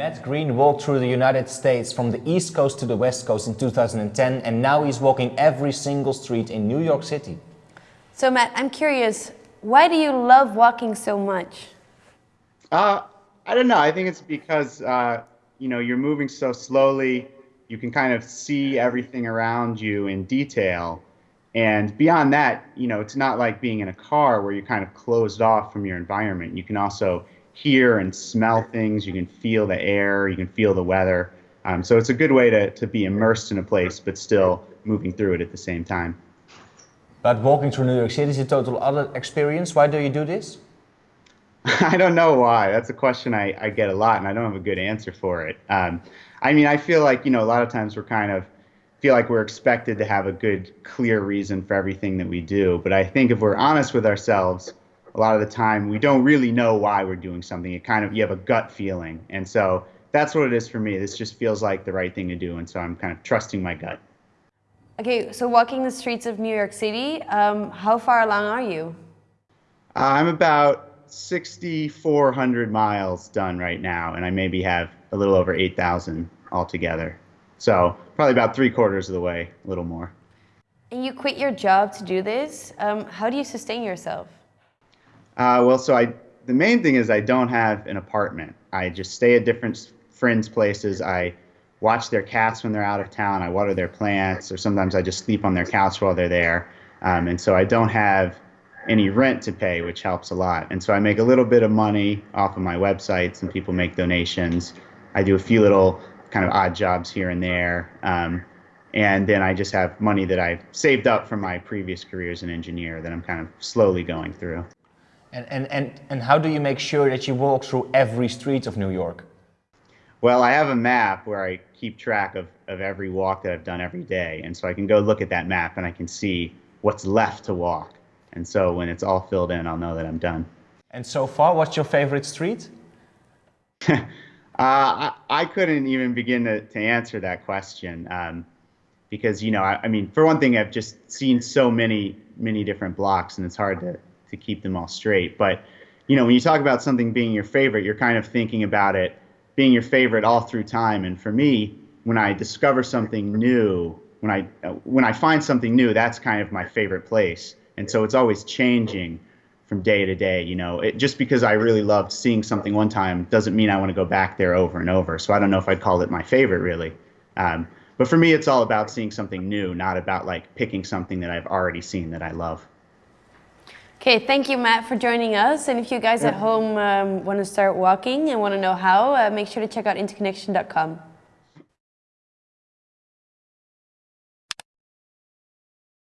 Matt Green walked through the United States from the East Coast to the West Coast in 2010 and now he's walking every single street in New York City. So Matt, I'm curious, why do you love walking so much? Uh, I don't know. I think it's because, uh, you know, you're moving so slowly. You can kind of see everything around you in detail. And beyond that, you know, it's not like being in a car where you're kind of closed off from your environment. You can also hear and smell things. You can feel the air. You can feel the weather. Um, so it's a good way to, to be immersed in a place, but still moving through it at the same time. But walking through New York City is a total other experience. Why do you do this? I don't know why. That's a question I, I get a lot, and I don't have a good answer for it. Um, I mean, I feel like, you know, a lot of times we're kind of feel like we're expected to have a good, clear reason for everything that we do. But I think if we're honest with ourselves, a lot of the time we don't really know why we're doing something. It kind of you have a gut feeling, and so that's what it is for me. This just feels like the right thing to do, and so I'm kind of trusting my gut. Okay, so walking the streets of New York City, um, how far along are you? Uh, I'm about 6,400 miles done right now, and I maybe have a little over 8,000 altogether. So probably about three quarters of the way, a little more. And you quit your job to do this. Um, how do you sustain yourself? Uh, well, so I the main thing is I don't have an apartment. I just stay at different friends' places. I watch their cats when they're out of town. I water their plants, or sometimes I just sleep on their couch while they're there. Um, and so I don't have any rent to pay, which helps a lot. And so I make a little bit of money off of my websites, and people make donations. I do a few little kind of odd jobs here and there. Um, and then I just have money that I've saved up from my previous career as an engineer that I'm kind of slowly going through. And, and, and, and how do you make sure that you walk through every street of New York? Well, I have a map where I keep track of, of every walk that I've done every day. And so I can go look at that map and I can see what's left to walk. And so when it's all filled in, I'll know that I'm done. And so far, what's your favorite street? Uh, I, I, couldn't even begin to, to answer that question um, because, you know, I, I, mean, for one thing, I've just seen so many, many different blocks and it's hard to, to keep them all straight. But, you know, when you talk about something being your favorite, you're kind of thinking about it being your favorite all through time. And for me, when I discover something new, when I, when I find something new, that's kind of my favorite place. And so it's always changing from day to day. You know, it, just because I really loved seeing something one time doesn't mean I want to go back there over and over. So I don't know if I'd call it my favorite really. Um, but for me, it's all about seeing something new, not about like picking something that I've already seen that I love. Okay, thank you, Matt, for joining us. And if you guys at home um, want to start walking and want to know how, uh, make sure to check out interconnection.com.